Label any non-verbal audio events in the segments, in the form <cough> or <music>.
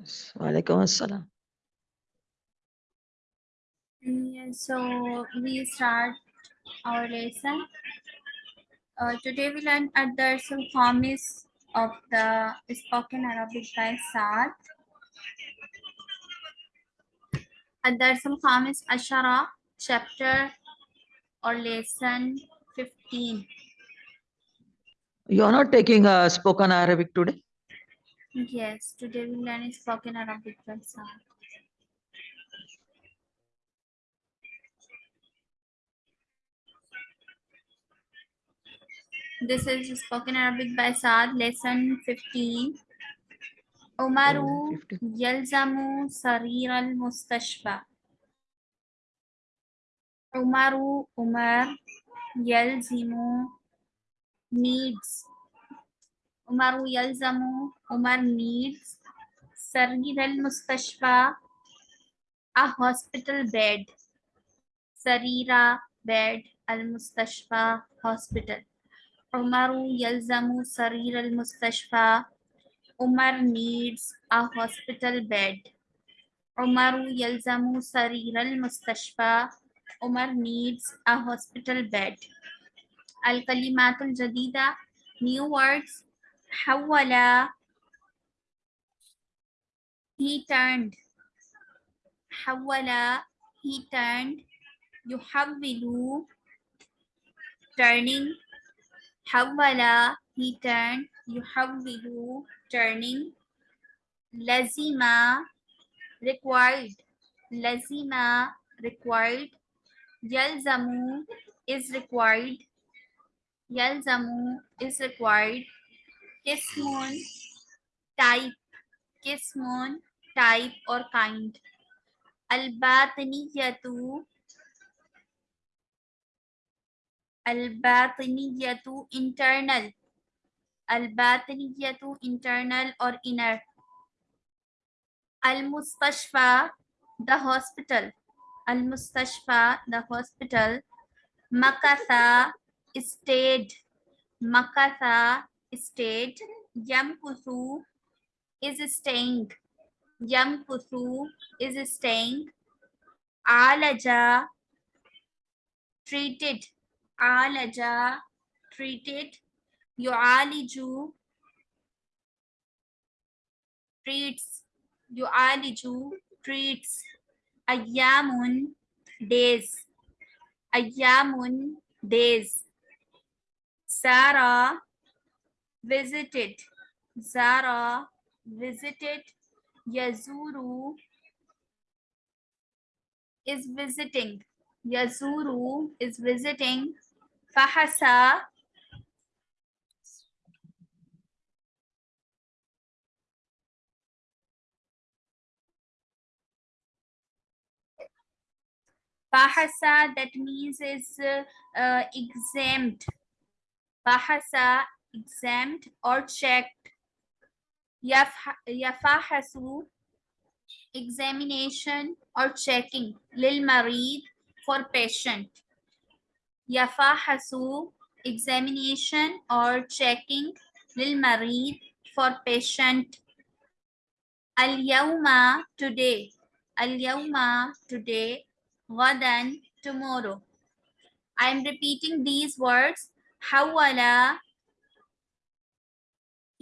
Walaikum assalam. So we start our lesson. Uh, today we learn Ad-Dars al-Khamis of the spoken Arabic by Saad. Ad-Dars al-Khamis Ashara, chapter or lesson 15. You are not taking uh, spoken Arabic today? Yes, today we learn spoken Arabic by Saad. This is spoken Arabic by Saad, lesson 15. Umaru oh, yelzamu, sarir al-mustashfa. Umaru Umar yelzimu, needs Umaru yalzamu. Umar needs. Sargir al-mustashfa. A hospital bed. Sarira bed. Al-mustashfa hospital. Umaru yalzamu sarir al-mustashfa. Umar needs a hospital bed. Umaru yalzamu sarir al-mustashfa. Umar needs a hospital bed. Al-kalimatul jadida. New words حول he turned حول he turned يحول turning حول he turned يحول turning لزم required لزم required يلزم is required يلزم is required किस्मोन type किस्मोन type और kind? अलबातनीयतु अलबातनीयतु internal अलबातनीयतु internal और inner अलमुस्तशफा the hospital al the hospital मकसा state मकसा state Yam Kusu is staying. Yam Kusu is staying. Alaja treated. Alaja treated. Yu'aliju treats. Yu'aliju treats. Ayamun days. Ayamun days. Sarah visited Zara visited Yazuru is visiting Yazuru is visiting Fahasa Bahasa that means is uh, uh, exempt. Bahasa exempt or checked. Yaf- Yafahasu examination or checking. Lil marid for patient. Yafahasu examination or checking. Lil marid for patient. Al yawma today. Al yawma today. غدا tomorrow. I am repeating these words. حول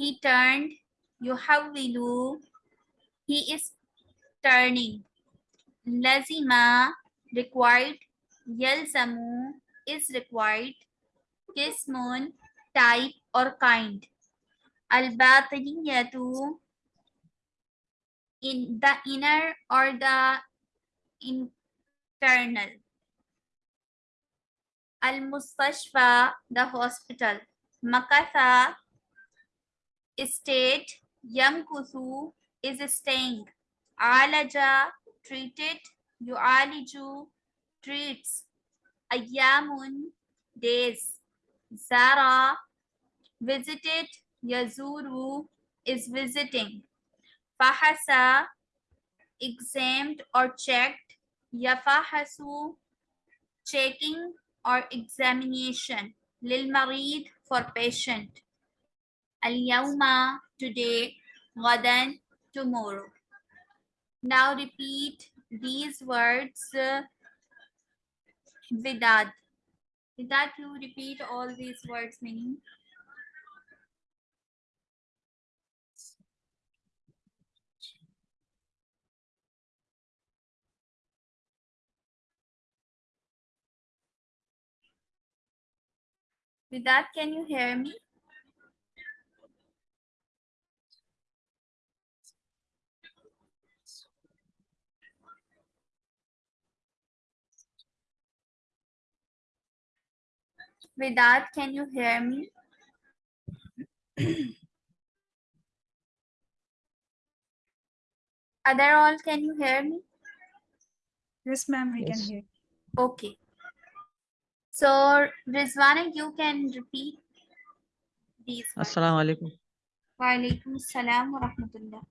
he turned. You Yuhawwilu. He is turning. Lazima required. Yalzamu is required. Kismun type or kind. Al-batiniyatu in the inner or the internal. Al-mustashfa the hospital. Makatha state. Yamkuthu is staying. Alaja, treated. Yu'aliju, treats. Ayyamun, days. Zara, visited. Yazuru is visiting. Fahasa, examined or checked. Yafahasu, checking or examination. Lil marid for patient. Al yawma today. Gadan tomorrow. Now repeat these words uh, Vidad. Vidad, you repeat all these words meaning. Vidad, can you hear me? Vidad, can you hear me? <clears throat> Other all, can you hear me? Yes, ma'am, we can Yes. hear. Okay. So Rizwana, you can repeat these words. Assalamu alaikum. Wa alaikum salam wa rahmatullah.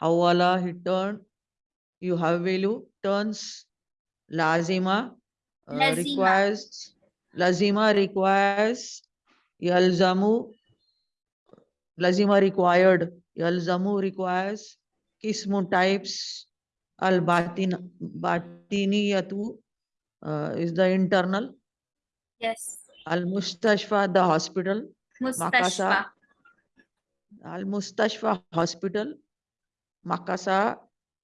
Hawala he turned. You have value turns. Lazima uh, Lazima. requires. Lazima requires. Yalzamu. Lazima required. Yalzamu requires. Kismu types. Al batin batiniyatu uh, is the internal. Yes. Al mustashfa the hospital. Mustashfa. Al Mustashfa Hospital, Makasa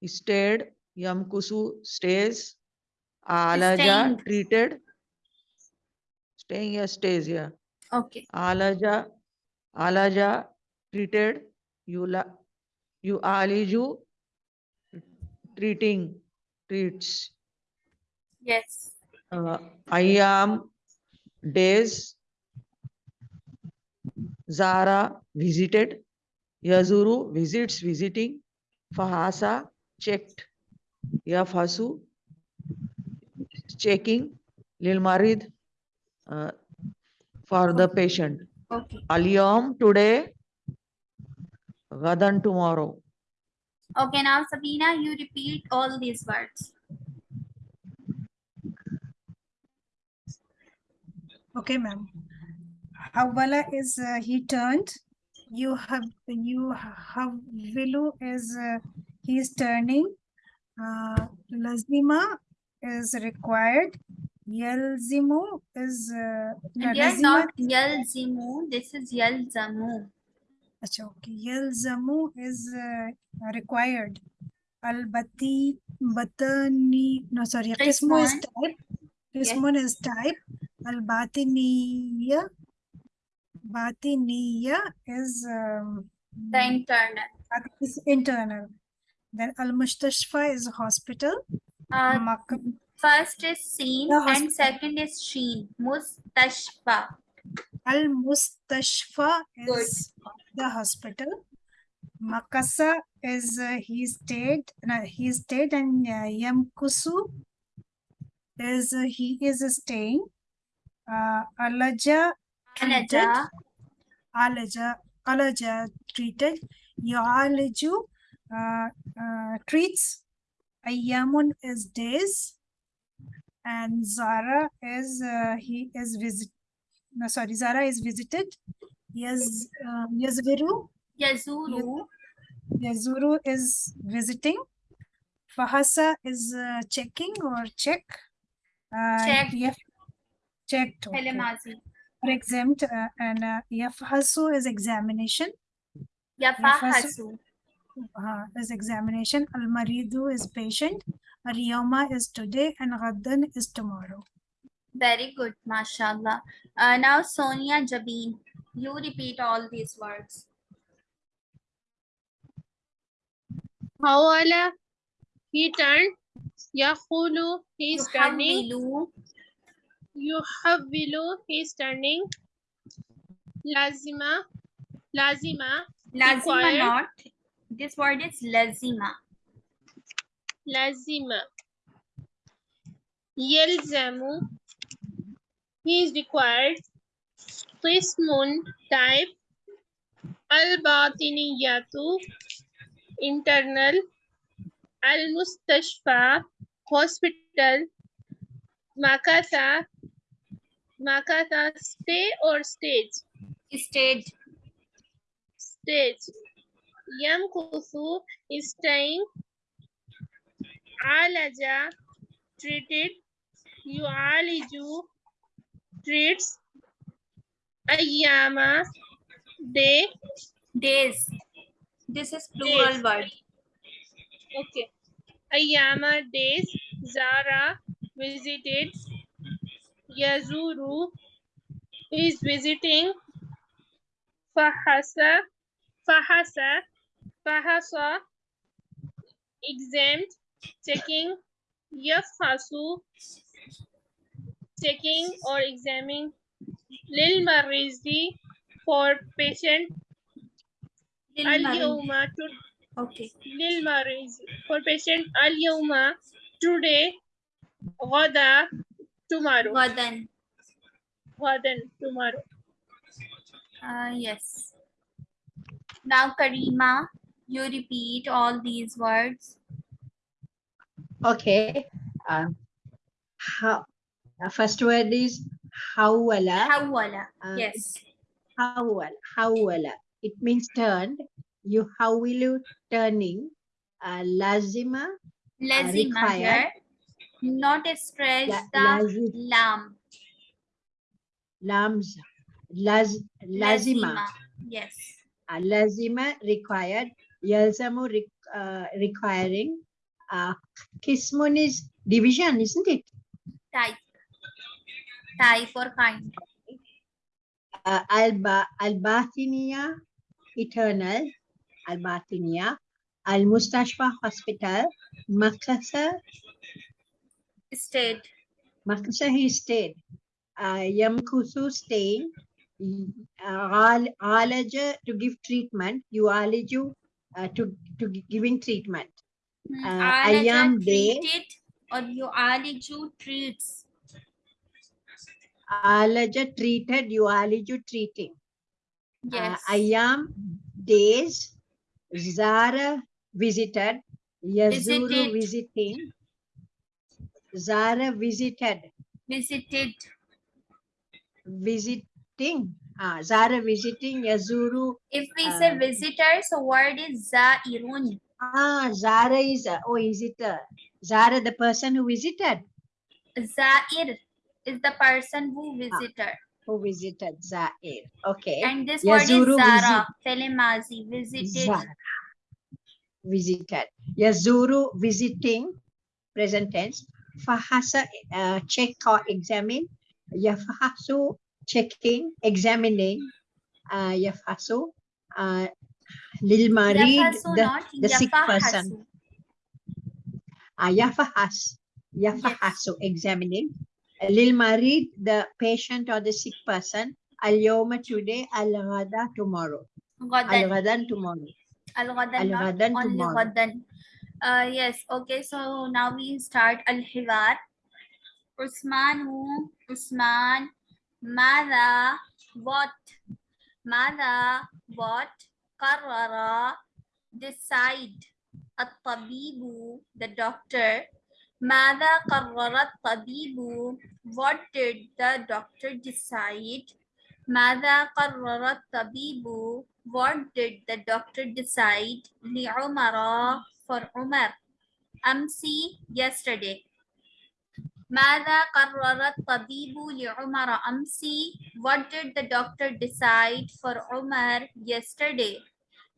stayed, Yamkusu stays, Alaja treated, staying here stays here, Okay. Alaja, Alaja treated, Yula, you Aliju treating, treats, Yes. uh, Ayam days, Zara visited, Yazuru visits, visiting, Fahasa checked, Yafasu checking, Lil Marid uh, for the patient. Okay. Aliyom today, Gadan tomorrow. Okay. Now Sabina, you repeat all these words. Okay, ma'am. Hawala is uh, he turned. You have you have Vilu is uh, he is turning. Uh, lazima is required. Yelzimu is uh, no, And here lazima- not yalzimu. This is yalzamu. Acha, okay. Yelzamu is uh, required. Al-bati, batani, no sorry, qismu is Qismun. type. Yes. Qismun is type. Al-batiniya, batiniya is um, The internal. is internal. Then al-mustashfa is hospital. Uh, first is seen and second is sheen. Mustashfa. Al-mustashfa Good. is the hospital. Makasa is uh, he stayed, no, he stayed and uh, Yamkusu is uh, he is staying. Uh, Alaja treated. Anaja. Alaja, Alaja treated. Yalaju uh, uh, treats. Ayamun is days. And Zara is uh, he is visit. No, sorry, Zara is visited. Yes, uh, Yazviru, Yazuru. Yazuru is visiting. Fahasa is uh, checking or check. Uh, Check. Yaf, checked. okay. Or exempt uh, and uh, Yafhasu is examination. Yafahasu. uh, is examination. Al Maridu is patient. Al Yoma is today and Ghaddan is tomorrow. Very good, mashallah. Uh, now Sonia Jabeen, you repeat all these words. Hawala, he turned. Yaqulu, he is turning. Yuhawwilu, Yuhawwilu, he is turning. Lazima, lazima, lazima not. This word is lazima. Lazima. Yelzamu, he is required. Qismun, type. Al-batiniyatu, internal. Al-mustashfa, hospital. Makatha, makatha, stay or stage? Stage. Stage. Yamkuthu is staying. Alaja treated. you. Yu'aliju treats. Ayyama day. Days. This is plural Days. word. Okay. Ayyama days. Zara visited. Yazuru is visiting. Fahasa. Fahasa. Fahasa. Exempt. Checking. Yafhasu. Checking or examining. Lil Marizi for patient. Lil Al Mari- Yawma to Okay. Lil Marizi for patient. Yawma today. Gada tomorrow. Gadan. Gadan tomorrow. Uh, yes. Now, Karima, you repeat all these words. Okay. Um, how, uh, first word is hawala. Hawala. Uh, Yes. Hawala. Hawala. It means turned. You hawilu turning. Uh, lazima. Lazima required. here. Not stretch La, the lam. lamza. Laz, lazima. Yes. Uh, lazima required. Yalzamu re, uh, requiring. Uh, kismun is division, isn't it? Type. Type or kind. uh, Alba Albathinia Eternal Albathinia Al Mustashfa Hospital Makasa State. Makasa he stayed uh, Yamkusu staying uh, Alaja to give treatment Yualiju uh, to to giving treatment Uh, Ayam day. treated or you aliju treats. Alaja treated you Yualiju treating uh, I am days Zara visited Yazuru Visited. visiting Zara visited Visited. visiting ah Zara visiting Yazuru If we say Uh, visitor, so word is zairun. Ah Zara is a, oh visitor Zara the person who visited Zair is the person who visited. who visited Zair okay And this word is Yazuru Zara. Telemazi. Visited. Zara visited Yazuru visiting present tense Fahasa uh, check or examine Yafahasu checking examining uh, Yafasu uh, Lilma read the the sick person. uh, Yafahas Yafahasu examining Lilma read the patient or the sick person Al-Yawma today Al-Ghada tomorrow Ghadan. Al-Ghadan tomorrow Al-Ghadan, Al-Ghadan only tomorrow Ghadan. Uh, yes, okay, so now we start Al-Hiwar. Usmanu, Usman, Mada, what? Mada, what? Qarrara, decide. At-Tabibu, the doctor. Mada qarrara at-Tabibu, what did the doctor decide? ماذا قرر الطبيب What did the doctor decide لعمر for عمر أمسي yesterday ماذا قرر الطبيب لعمر أمسي What did the doctor decide for عمر yesterday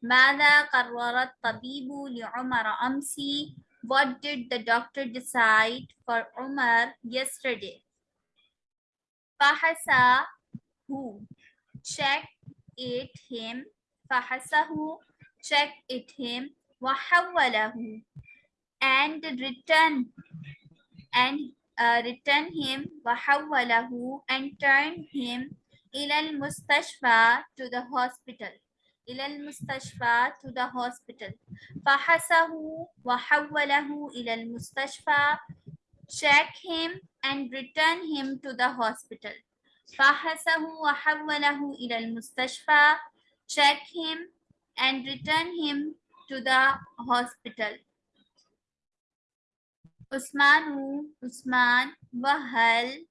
ماذا قرر الطبيب لعمر أمسي What did the doctor decide for عمر yesterday فحس who check it him فحسه check it him وحوله and return and uh, return him وحوله and turn him إلى المستشفى to the hospital إلى المستشفى to the hospital فحسه وحوله إلى المستشفى check him and return him to the hospital فحسه وحوله إلى المستشفى check him and return him to the hospital Usman who? Usman, Wahal,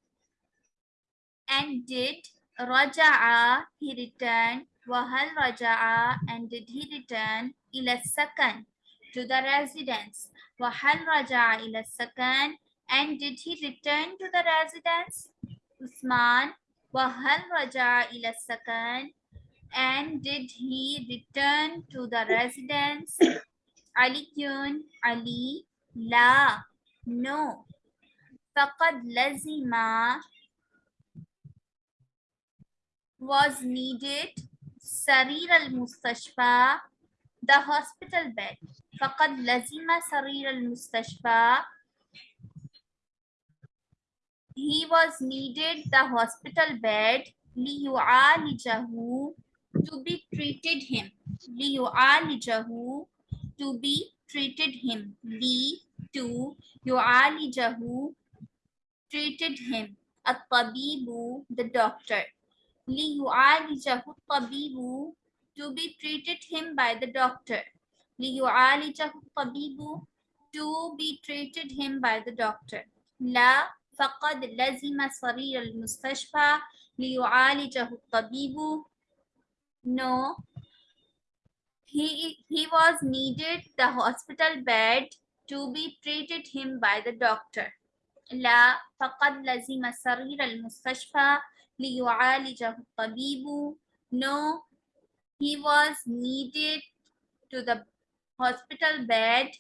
and did Raja'a, he returned, Wahal Raja'a, and did he return ila sakan, to the residence. Wahal Raja'a ila sakan, and did he return to the residence? Usman, Wahal Raja'a ila sakan, and did he return to the residence? Alikyun, Ali, La, no فقد لزم was needed سرير المستشفى the hospital bed فقد لزم سرير المستشفى he was needed the hospital bed ليعالجه to be treated him ليعالجه to be treated him لي to يعالجه treated him الطبيب the doctor ليعالجه الطبيب to be treated him by the doctor ليعالجه الطبيب to be treated him by the doctor لا فقد لزم سرير المستشفى ليعالجه الطبيب no he, he was needed the hospital bed to be treated him by the doctor لا فقد لزم سرير المستشفى ليعالجه الطبيب no he was needed to the hospital bed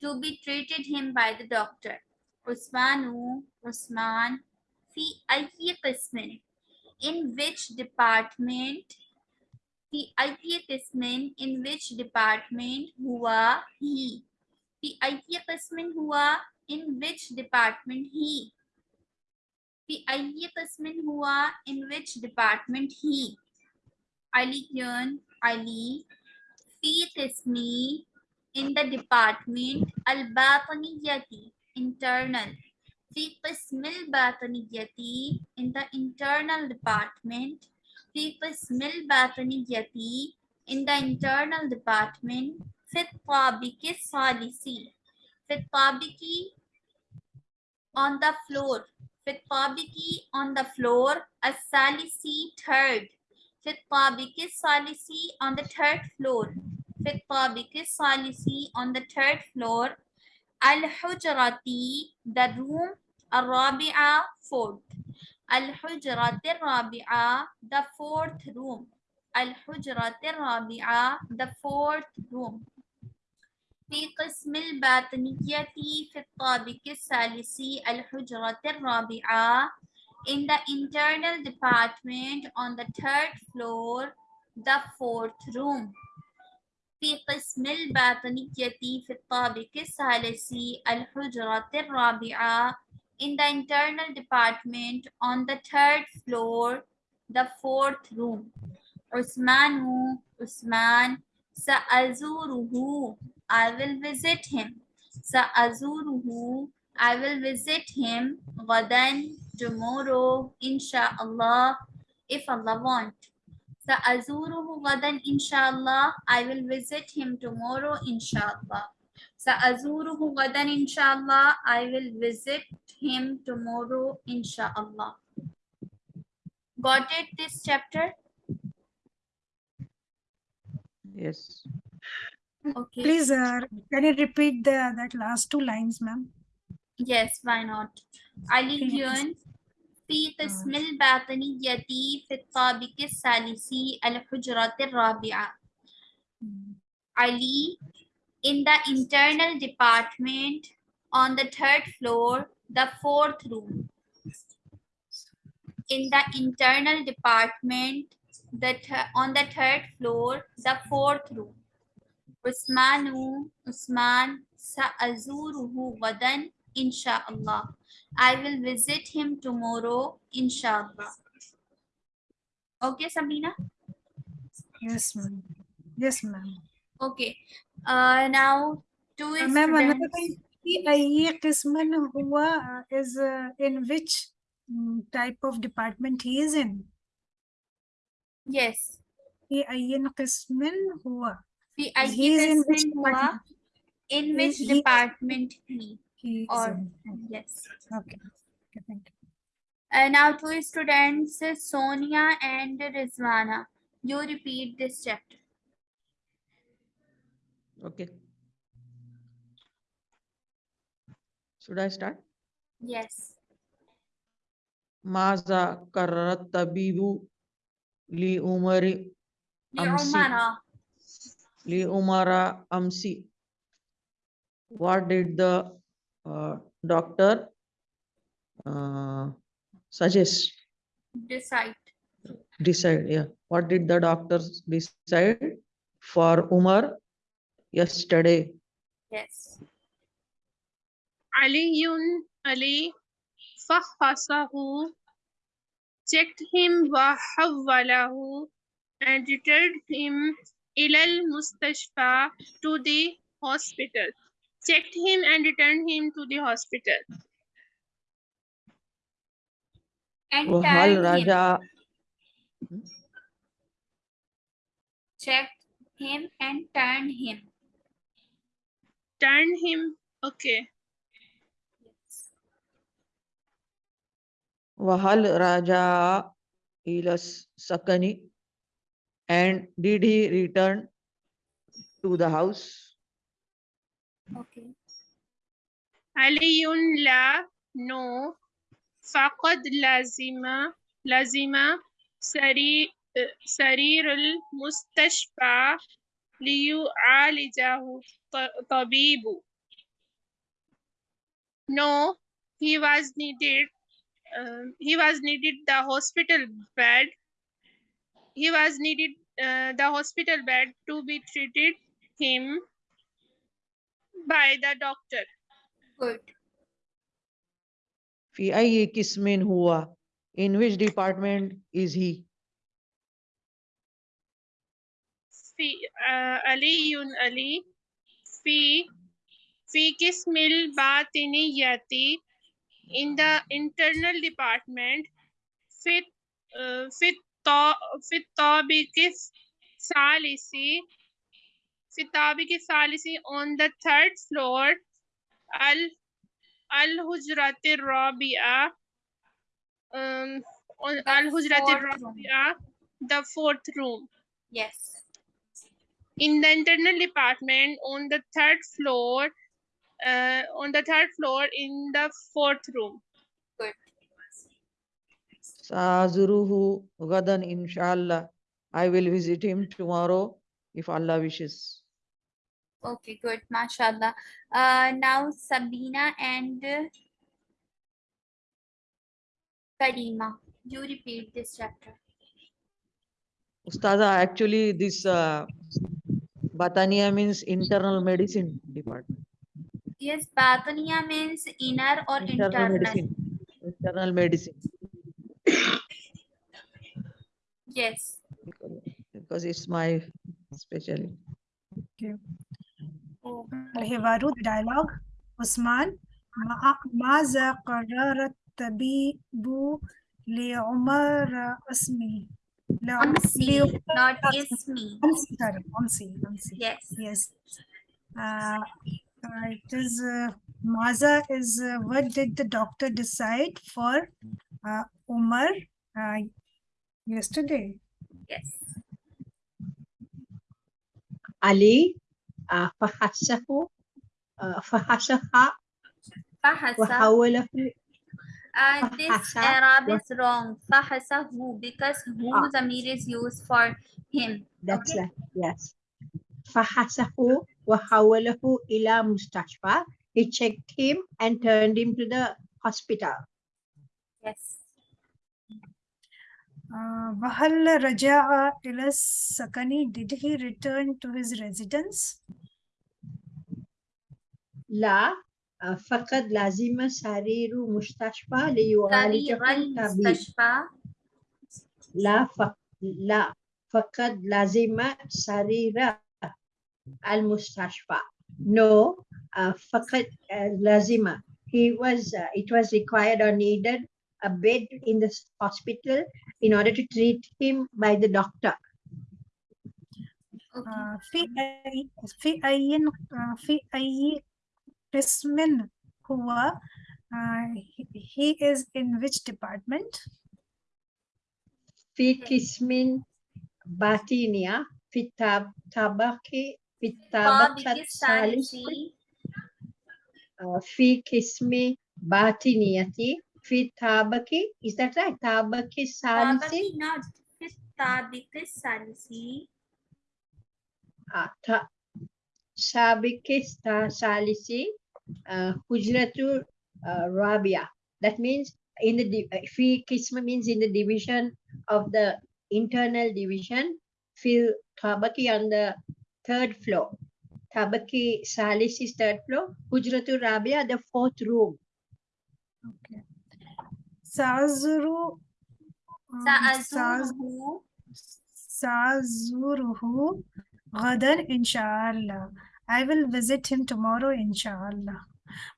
to be treated him by the doctor عثمان عثمان في أي قسم in which department في أي قسم in which department هو he PIE कस्मिन हुआ in which department he PIE कस्मिन हुआ in which department he Aliyan Ali fi qismi in the department al bataniyati internal fi qismil bataniyati in the internal department fi qismil bataniyati in the internal department في الطابق الثالثي في الطابق on the floor في الطابق on the floor الثالثي third في الطابق الثالثي on the third floor في الطابق الثالثي on the third floor الحجرة the room الرابعة fourth الحجرة الرابعة the fourth room الحجرة الرابعة the fourth room في قسم الباطنية في الطابق الثالثي الحجرة الرابعة in the internal department on the third floor the fourth room في قسم الباطنية في الطابق الثالثي الحجرة الرابعة in the internal department on the third floor the fourth room عثمان عثمان سأزوره I will visit him. Sa Sa'azuruhu, I will visit him. Wadan tomorrow, inshallah, if Allah want. Sa Sa'azuruhu wadan, inshallah, I will visit him tomorrow, insha'Allah. Sa'azuruhu wadan, inshallah, I will visit him tomorrow, inshallah. Got it, this chapter? Yes. okay Please, uh, can you repeat the that last two lines, ma'am? Yes, why not? علي في قسم الباطنية في الطابق الثالثي الحجرة الرابعة. Ali in the internal department on the third floor, the fourth room. In the internal department, the th- on the third floor, the fourth room. Usmanu, Usman, سأزوره غدا inshallah. I will visit him tomorrow, inshallah. Okay, Sabina? Yes, ma'am. Yes, ma'am. Okay. Uh, now, two Uh, ma'am, another students. thing. في أي قسم هو uh, is uh, in which mm, type of department he is in? Yes. في أي قسم هو في he أي is in which قسم هو department? in He- which he- department he He is or in. yes. Okay. Okay, thank you. Uh, now two students Sonia and Rizwana. You repeat this chapter. Okay. Should I start? Yes. ماذا قرر الطبيب لعمر أمسي لعمر Leomara Amsi. What did the uh, doctor uh, suggest? Decide. Decide, yeah. What did the doctor decide for Umar yesterday? Yes. Ali Yun Ali Fahasahu checked him Wahawwalahu and returned him ilal mustashfa to the hospital. Checked him and returned him to the hospital. And Raja. him. Checked him and turned him. Turned him. Okay. Wahal Raja ilas sakani and did he return to the house? Okay. علي لا no فقد لازم لازم سرير سرير المستشفى ليعالجه ط- طبيب no he was needed um, he was needed the hospital bed he was needed uh, the hospital bed to be treated him by the doctor Good. في أي قسم هو? In which department is he? في آه علي علي في في قسم الباطنية in the internal department في آه في الط- في الطابق الثالث في الطابق الثالث on the third floor ال الهجرة الرابعة um, on The الهجرة fourth room. الرابعة the fourth room Yes. in the internal department on the third floor uh, on the third floor in the fourth room Good. Sazuruhu Gadan, inshallah. I will visit him tomorrow if Allah wishes. Okay, good. MashaAllah. Uh, now Sabina and Karima, you repeat this chapter. Ustaza, actually this uh, Batania means internal medicine department. Yes, Batania means inner or internal. Internal medicine. Internal medicine. Yes. Because, because it's my specialty. Oh, الحوار the dialogue عثمان ما- ماذا قرر الطبيب لعمر اسمي لعم- Amsi, لعمر not أسمي. Ismi. أمسي sorry أمسي أمسي Yes. yes uh, uh, it is uh, Maza is uh, what did the doctor decide for uh, Umar uh, yesterday Yes. علي آه، فحسه آه، فحسها Fahasa. وحوله Uh, this Fahasa Arab wa- is wrong. Fahasa who because who Ah. zamir is used for him. that's Okay. right yes فحسه وحوله إلى مستشفى he checked him and turned him to the hospital Yes. uh, وهل رجع إلى السكن did he return to his residence لا آه، فقد لازم سرير مستشفى سرير ليعالجه طبيب المستشفى. لا فق... لا فقد لازم سرير المستشفى no uh, فقد uh, لازم he was uh, it was required or needed a bed in the s- hospital in order to treat him by the doctor Okay. آه، في أي في أي آه، في أي قسم هو آه، he- he is in which department في قسم باتينيا في التاب طابق في طابق الطابقة الثالث الثالث uh, في قسم باطنية Fi tabaki, is that right? Tabaki salisi? Tabaki, not fi tabiki salisi. Ah, ta sabiki salisi, uh, hujratu uh, rabia. That means in the fi kisma means in the division of the internal division. Fi tabaki on the third floor. Tabaki salisi third floor. Hujratu Rabia, the fourth room. Okay. سأزور um, سأز- سأزوره سأزوره غدا إن شاء الله. I will visit him tomorrow إن شاء الله.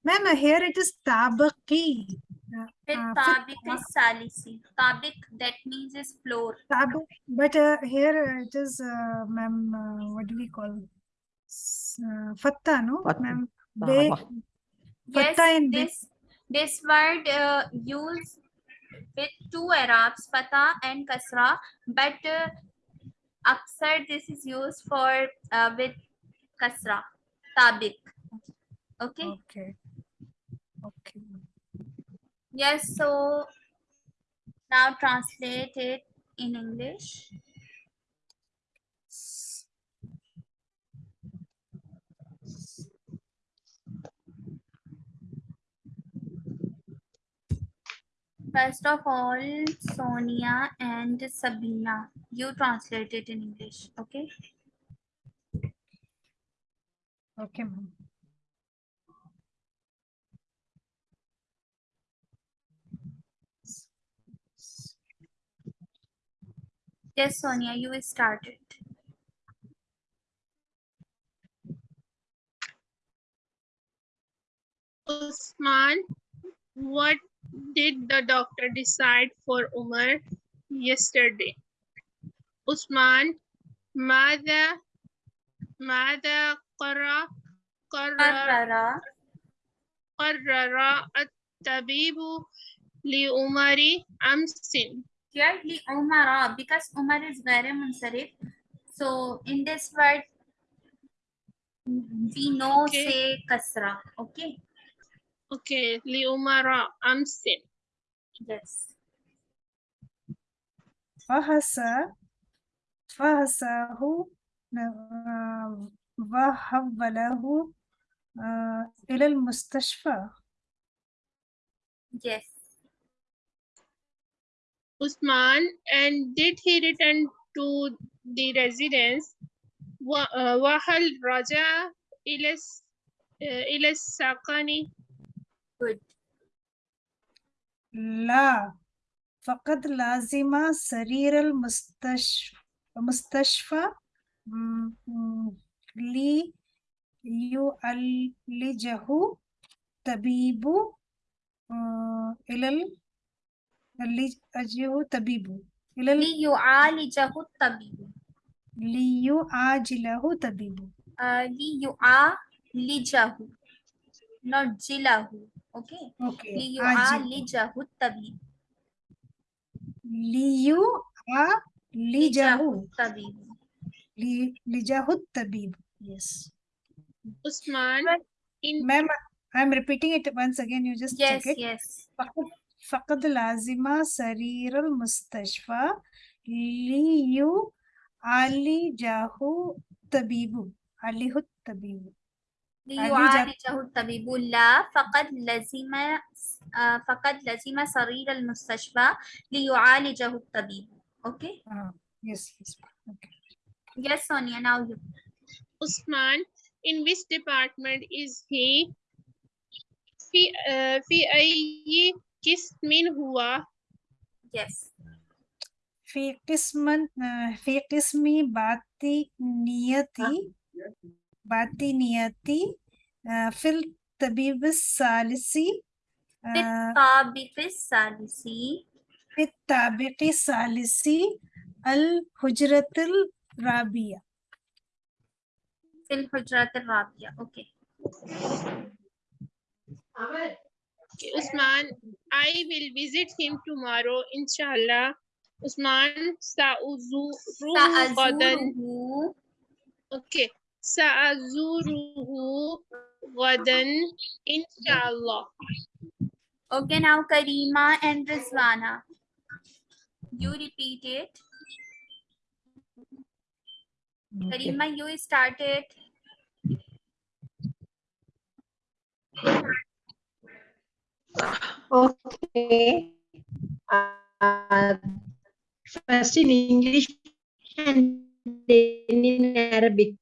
Ma'am, here it is طابقي. Uh, في uh, الطابق الثالث طابق that means is floor طابق, but uh, here it is, uh, ma'am, uh, what do we call? S- Uh, fatta, no? Fatta. Ma'am, Ah, they, wah. yes Fatta in big- this this word uh, used with two arabs fatha and kasra but uh, aksar this is used for uh, with kasra tabik okay Okay. Okay. yes so now translate it in english First of all, Sonia and Sabina, you translate it in English, okay? Okay, ma'am. Yes, Sonia, you started. Usman, what did the doctor decide for Umar yesterday? Usman, ماذا ماذا قرر قرر Qarrara. قرر الطبيب لعمر أمس Here, li Umara, because Umar is very munsarif. So, in this word, we know Okay. say kasra, okay? Okay, لعمر أمس Yes. فهس فهسه آه، وحوله آه، إلى المستشفى Yes. Usman, and did he return to the residence? و- uh, وهل رجع إلى الس- uh, إلى السكن؟ Good. لا فقد لازم سرير المستشفى المستشفى م- م- ليعالجه طبيب آه، إلى ال- ليعالجه طبيب إلى ال- ليعالجه الطبيب. ليعاجله طبيب Uh, ليعالجه. Not jilahu. Okay. أوكي عاجل ليعالجه الطبيب. ليعالجه الطبيب. لي- لجاه الطبيب yes Usman, in ma'am I'm repeating it once again you just check Yes, it yes. فقد فقد لازم سرير المستشفى ليعالجه طبيب عليه الطبيب ليعالجه الطبيب لا فقد لزم آه، فقد لزم سرير المستشفى ليعالجه الطبيب. Okay. ah, yes yes okay Yes, Sonia. Now you. Usman, in which department is he? في في أي قسم هو؟ Yes. في قسم آه، في قسم باطنيتي باطنيتي آه، في الطبيب الثالثي في آه، الطابق الثالث في الطابق الثالثي الحجرة الرابعة في الحجرة الرابعة. Okay. Okay, Usman, I will visit him tomorrow, inshallah. Usman sa'uzuruhu gadan. سأزوره Okay. Sa'azuruhu gadan inshallah. Okay, now Karima and Rizwana. You repeat it. Okay. Karima, you started. Okay. Uh, first in English and then in Arabic.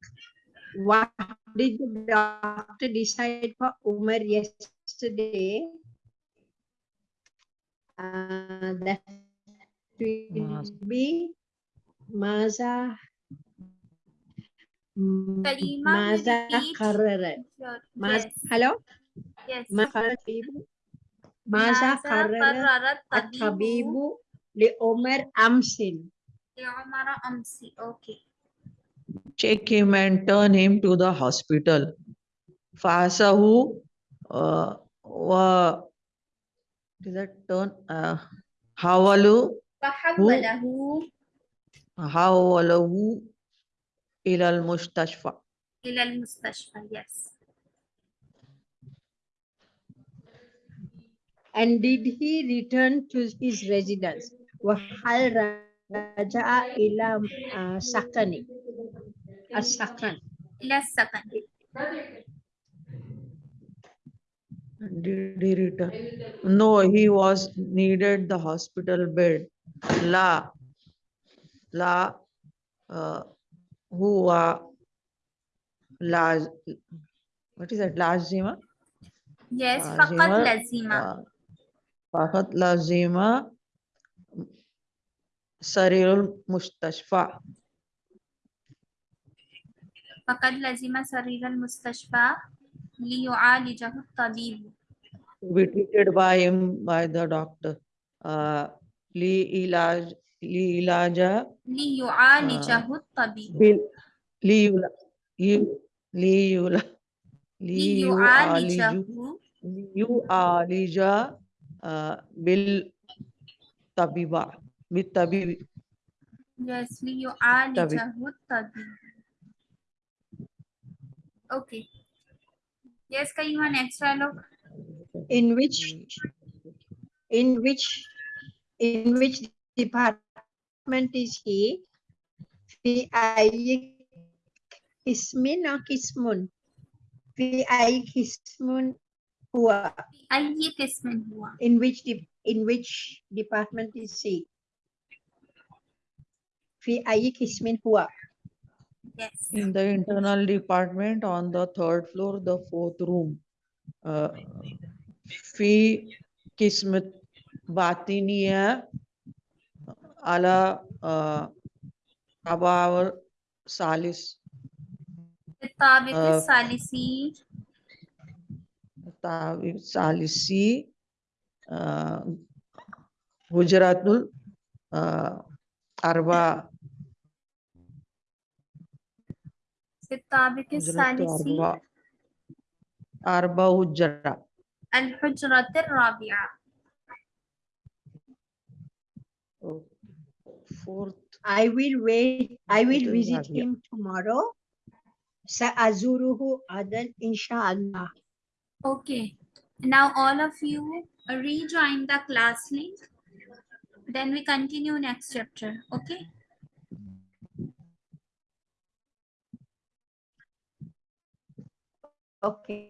What did the doctor decide for Umar yesterday? Uh, that will be Maza. Kalima Maza Karrarat. Maza, hello? Yes. Maza Karrarat At Tabibu Li Umar Amsin. Li Umar Amsin. Okay. Take him and turn him to the hospital. Fasahu uh, wa is that turn uh, hawalu فحوله hawalahu ila al mustashfa. إلى المستشفى. Yes. and did he return to his residence وهل رجع إلى آه، سكنه السكن إلى السكن. Did he return? No, he was needed the hospital bed. La, la, uh, huwa, la, what is that? Lazima? Yes. لازم فقط لزم. آه، فقط لازم سرير المستشفى فقد لزم سرير المستشفى ليعالجه الطبيب. To be treated by him by the doctor. Uh, ليعالجه آه. الطبيب. بال... ليلا ليلا ليعالجه ليعالج بالطبيب بالطبيب yes ليعالجه الطبيب. Okay. Yes, Karima, next dialogue. in which in which in which department is he في أي قسم أو قسم في أي قسم هو أي قسم هو؟ in which de- in which department is he في أي قسم هو Yes. In the internal department on the third floor, the fourth room. fi kismat batiniya ala अला अबावर सालिस ताबिक सालिसी ताबिक सालिसी गुजरातुल अरबा ثالثي هجرة الأربعة في الطابق هجرة الثالثي أربعة أربع هجرة الحجرة الرابعة fourth I will wait I will Hotel visit Rabia. him tomorrow سأزوره غدا إن شاء الله Okay. Now all of you rejoin the class link. Then we continue next chapter. Okay. Okay